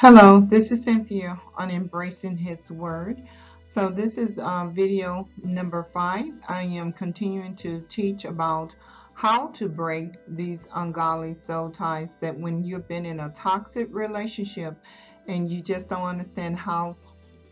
Hello, this is Cynthia on Embracing His Word. So this is uh, video number five. I am continuing to teach about how to break these ungodly soul ties that when you've been in a toxic relationship and you just don't understand how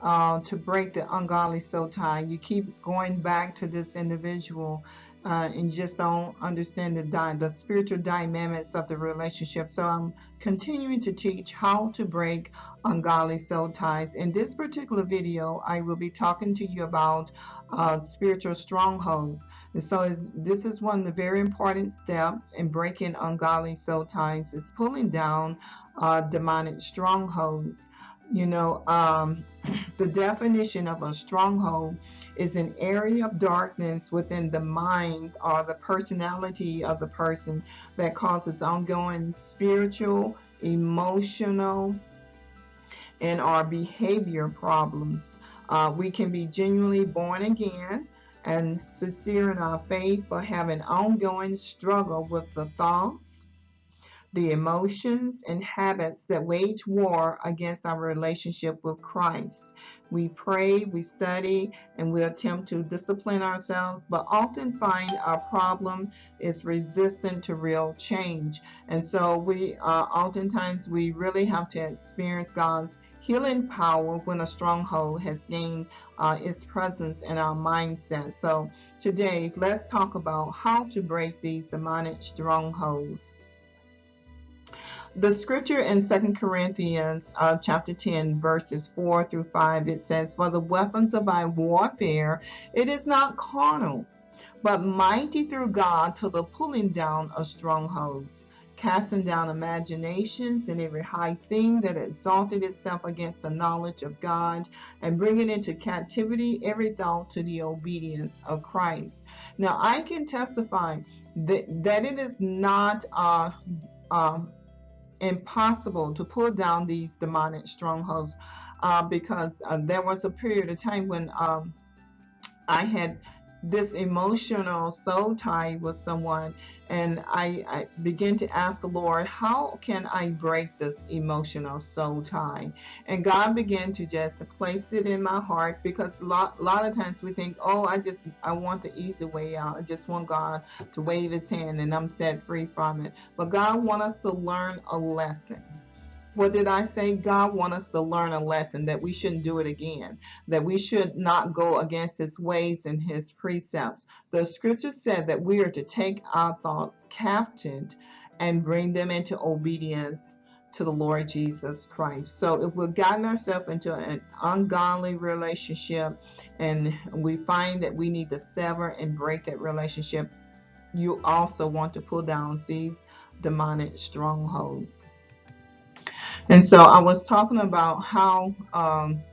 uh, to break the ungodly soul tie, you keep going back to this individual uh, and just don't understand the, the spiritual dynamics of the relationship. So I'm continuing to teach how to break ungodly soul ties. In this particular video, I will be talking to you about uh, spiritual strongholds. And so this is one of the very important steps in breaking ungodly soul ties is pulling down uh, demonic strongholds. You know, um, the definition of a stronghold is an area of darkness within the mind or the personality of the person that causes ongoing spiritual, emotional, and our behavior problems. Uh, we can be genuinely born again and sincere in our faith, but have an ongoing struggle with the thoughts, the emotions and habits that wage war against our relationship with Christ. We pray, we study, and we attempt to discipline ourselves, but often find our problem is resistant to real change. And so we uh, oftentimes we really have to experience God's healing power when a stronghold has gained uh, its presence in our mindset. So today, let's talk about how to break these demonic strongholds the scripture in Second Corinthians uh, chapter 10 verses 4 through 5 it says for the weapons of our warfare it is not carnal but mighty through God to the pulling down of strongholds casting down imaginations and every high thing that exalted itself against the knowledge of God and bringing into captivity every thought to the obedience of Christ. Now I can testify that, that it is not uh, uh, impossible to pull down these demonic strongholds uh, because uh, there was a period of time when um, I had this emotional soul tie with someone and I, I begin to ask the Lord how can I break this emotional soul tie? And God began to just place it in my heart because a lot, a lot of times we think oh I just I want the easy way out. I just want God to wave his hand and I'm set free from it. But God wants us to learn a lesson what did I say? God wants us to learn a lesson that we shouldn't do it again, that we should not go against his ways and his precepts. The scripture said that we are to take our thoughts captive and bring them into obedience to the Lord Jesus Christ. So if we've gotten ourselves into an ungodly relationship and we find that we need to sever and break that relationship, you also want to pull down these demonic strongholds. And so I was talking about how um,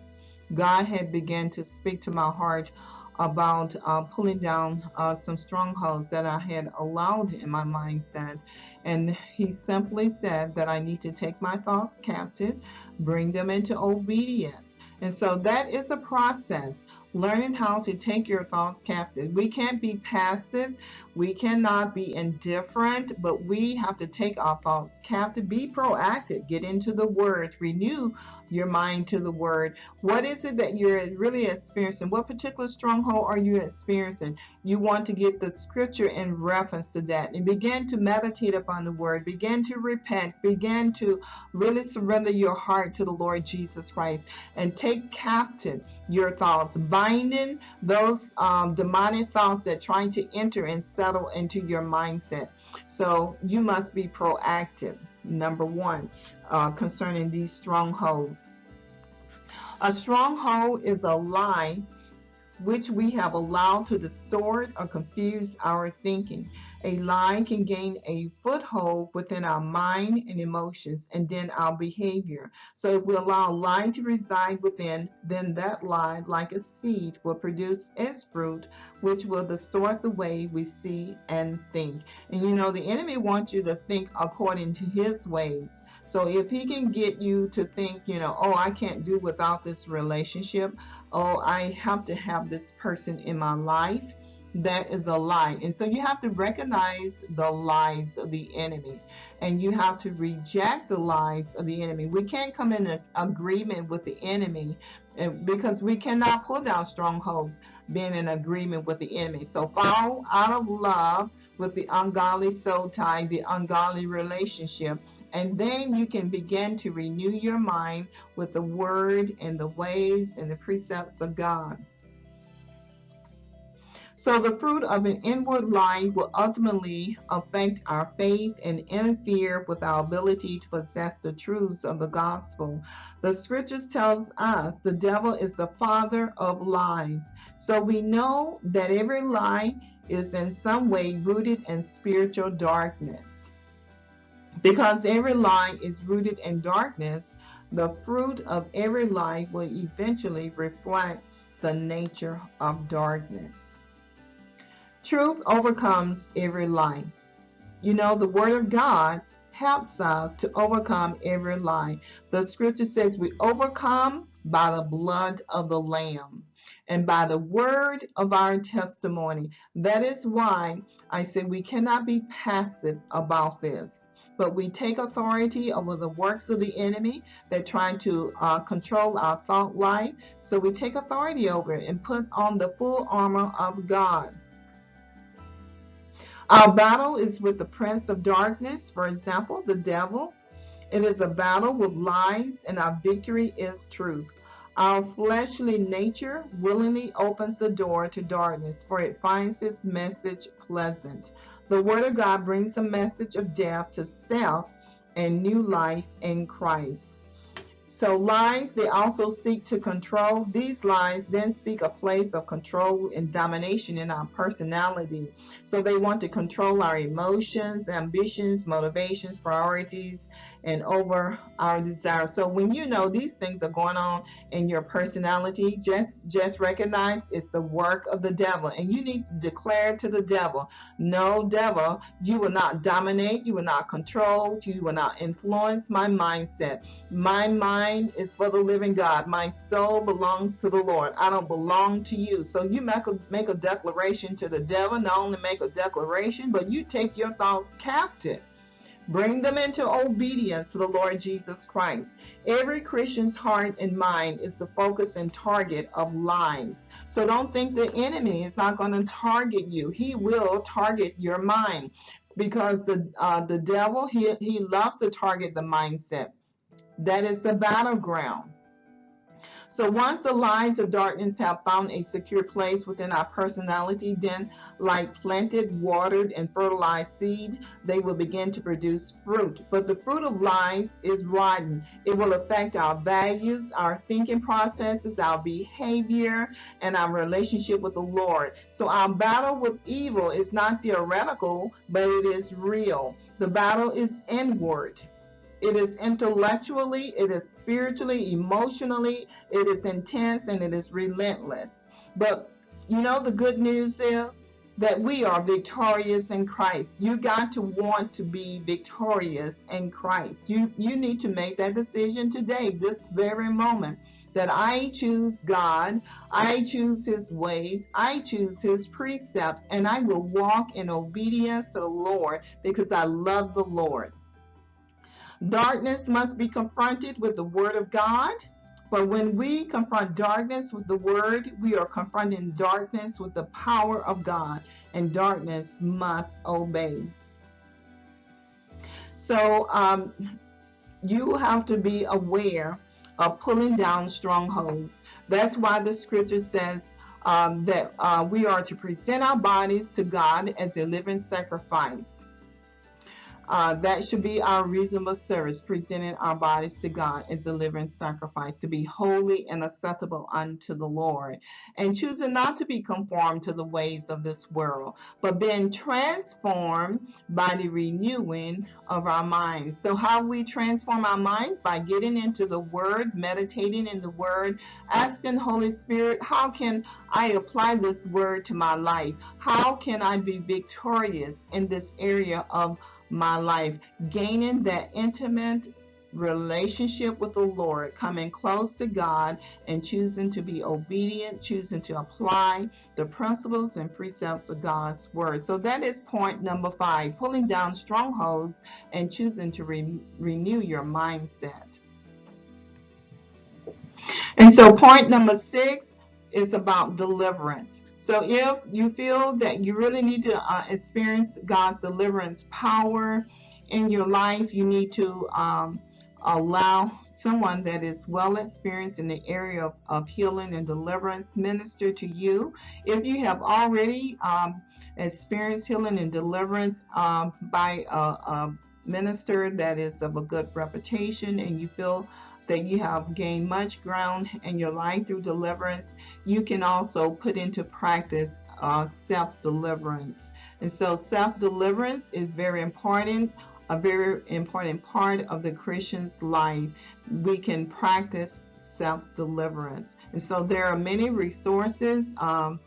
God had began to speak to my heart about uh, pulling down uh, some strongholds that I had allowed in my mindset. And he simply said that I need to take my thoughts captive, bring them into obedience. And so that is a process learning how to take your thoughts captive. We can't be passive. We cannot be indifferent, but we have to take our thoughts captive. Be proactive. Get into the word. Renew your mind to the word. What is it that you're really experiencing? What particular stronghold are you experiencing? You want to get the scripture in reference to that and begin to meditate upon the word. Begin to repent. Begin to really surrender your heart to the Lord Jesus Christ and take captive your thoughts, binding those um, demonic thoughts that trying to enter and settle into your mindset. So you must be proactive. Number one, uh, concerning these strongholds. A stronghold is a lie which we have allowed to distort or confuse our thinking. A lie can gain a foothold within our mind and emotions and then our behavior. So if we allow a lie to reside within, then that lie, like a seed, will produce its fruit, which will distort the way we see and think. And you know, the enemy wants you to think according to his ways. So if he can get you to think, you know, oh, I can't do without this relationship, oh, I have to have this person in my life, that is a lie. And so you have to recognize the lies of the enemy and you have to reject the lies of the enemy. We can't come in agreement with the enemy because we cannot pull down strongholds being in agreement with the enemy. So fall out of love with the ungodly soul tie, the ungodly relationship, and then you can begin to renew your mind with the word and the ways and the precepts of God. So the fruit of an inward life will ultimately affect our faith and interfere with our ability to possess the truths of the gospel. The scriptures tells us the devil is the father of lies. So we know that every lie is in some way rooted in spiritual darkness. Because every lie is rooted in darkness, the fruit of every lie will eventually reflect the nature of darkness. Truth overcomes every lie. You know, the Word of God helps us to overcome every lie. The scripture says we overcome by the blood of the Lamb and by the word of our testimony. That is why I say we cannot be passive about this, but we take authority over the works of the enemy that trying to uh, control our thought life. So we take authority over it and put on the full armor of God. Our battle is with the prince of darkness, for example, the devil. It is a battle with lies, and our victory is truth. Our fleshly nature willingly opens the door to darkness, for it finds its message pleasant. The Word of God brings a message of death to self and new life in Christ. So lies, they also seek to control. These lies then seek a place of control and domination in our personality. So they want to control our emotions, ambitions, motivations, priorities, and over our desires. So when you know these things are going on in your personality, just just recognize it's the work of the devil. And you need to declare to the devil, no devil, you will not dominate, you will not control, you will not influence my mindset. My mind is for the living God. My soul belongs to the Lord. I don't belong to you. So you make a make a declaration to the devil, not only make a declaration, but you take your thoughts captive. Bring them into obedience to the Lord Jesus Christ. Every Christian's heart and mind is the focus and target of lies. So don't think the enemy is not going to target you. He will target your mind because the uh, the devil he he loves to target the mindset. That is the battleground. So once the lines of darkness have found a secure place within our personality, then like planted, watered, and fertilized seed, they will begin to produce fruit. But the fruit of lies is rotten. It will affect our values, our thinking processes, our behavior, and our relationship with the Lord. So our battle with evil is not theoretical, but it is real. The battle is inward. It is intellectually, it is spiritually, emotionally, it is intense, and it is relentless. But you know, the good news is that we are victorious in Christ. You got to want to be victorious in Christ. You you need to make that decision today, this very moment, that I choose God, I choose his ways, I choose his precepts, and I will walk in obedience to the Lord because I love the Lord. Darkness must be confronted with the Word of God. For when we confront darkness with the Word, we are confronting darkness with the power of God, and darkness must obey. So um, you have to be aware of pulling down strongholds. That's why the scripture says um, that uh, we are to present our bodies to God as a living sacrifice. Uh, that should be our reasonable service, presenting our bodies to God as a living sacrifice, to be holy and acceptable unto the Lord, and choosing not to be conformed to the ways of this world, but being transformed by the renewing of our minds. So, how we transform our minds? By getting into the Word, meditating in the Word, asking Holy Spirit, how can I apply this Word to my life? How can I be victorious in this area of my life, gaining that intimate relationship with the Lord, coming close to God and choosing to be obedient, choosing to apply the principles and precepts of God's word. So that is point number five, pulling down strongholds and choosing to re renew your mindset. And so point number six is about deliverance. So if you feel that you really need to uh, experience God's deliverance power in your life, you need to um, allow someone that is well experienced in the area of, of, healing and deliverance minister to you. If you have already um, experienced healing and deliverance um, by a, a minister that is of a good reputation and you feel that you have gained much ground in your life through deliverance, you can also put into practice uh, self-deliverance. And so self-deliverance is very important, a very important part of the Christian's life. We can practice self-deliverance. And so there are many resources um,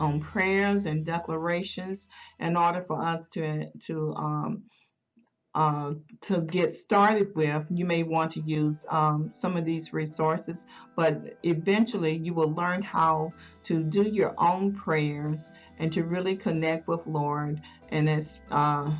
on prayers and declarations in order for us to, to um, uh, to get started with, you may want to use um, some of these resources, but eventually you will learn how to do your own prayers and to really connect with Lord and it's uh,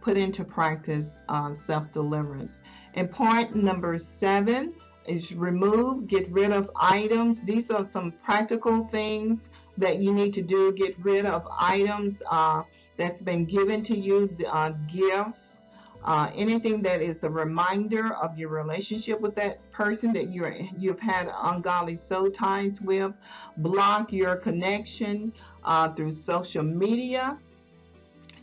put into practice uh, self-deliverance. And point number seven is remove, get rid of items. These are some practical things that you need to do. Get rid of items uh, that's been given to you, uh, gifts, uh, anything that is a reminder of your relationship with that person that you're you've had ungodly soul ties with block your connection uh, through social media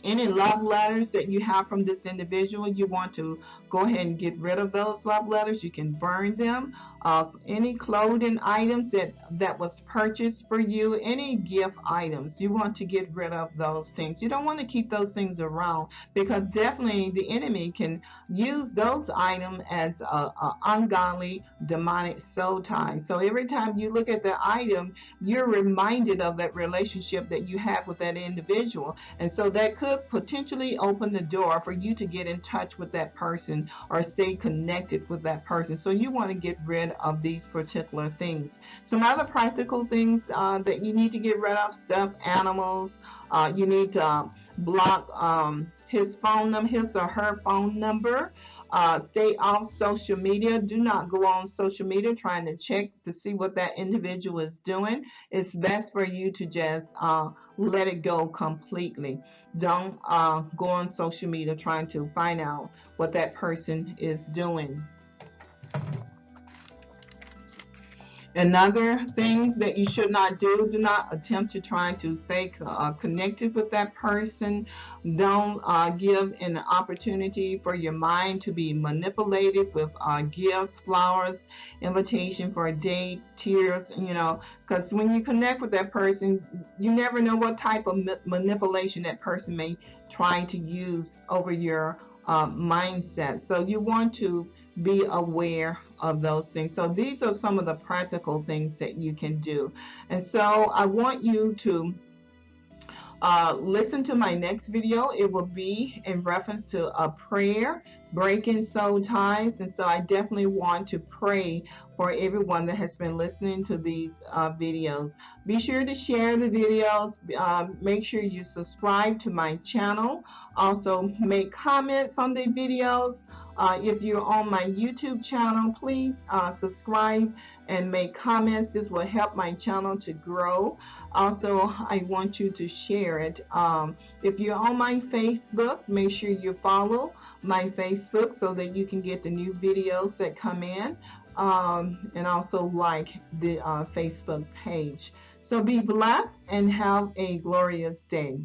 any love letters that you have from this individual, you want to go ahead and get rid of those love letters. You can burn them. Uh, any clothing items that, that was purchased for you, any gift items, you want to get rid of those things. You don't want to keep those things around because definitely the enemy can use those items as a, a ungodly demonic soul tie. So every time you look at the item, you're reminded of that relationship that you have with that individual. And so that could potentially open the door for you to get in touch with that person or stay connected with that person. So you want to get rid of these particular things. Some other practical things uh, that you need to get rid of, stuffed animals. Uh, you need to block um, his phone number, his or her phone number. Uh, stay off social media. Do not go on social media trying to check to see what that individual is doing. It's best for you to just uh, let it go completely. Don't uh, go on social media trying to find out what that person is doing. Another thing that you should not do, do not attempt to try to stay uh, connected with that person. Don't uh, give an opportunity for your mind to be manipulated with uh, gifts, flowers, invitation for a date, tears, you know, because when you connect with that person, you never know what type of ma manipulation that person may try to use over your uh, mindset. So you want to be aware of those things. So these are some of the practical things that you can do. And so I want you to uh, listen to my next video. It will be in reference to a prayer, breaking soul ties. And so I definitely want to pray for everyone that has been listening to these uh, videos. Be sure to share the videos. Uh, make sure you subscribe to my channel. Also make comments on the videos. Uh, if you're on my YouTube channel, please uh, subscribe and make comments. This will help my channel to grow. Also, I want you to share it. Um, if you're on my Facebook, make sure you follow my Facebook so that you can get the new videos that come in. Um, and also like the uh, Facebook page. So be blessed and have a glorious day.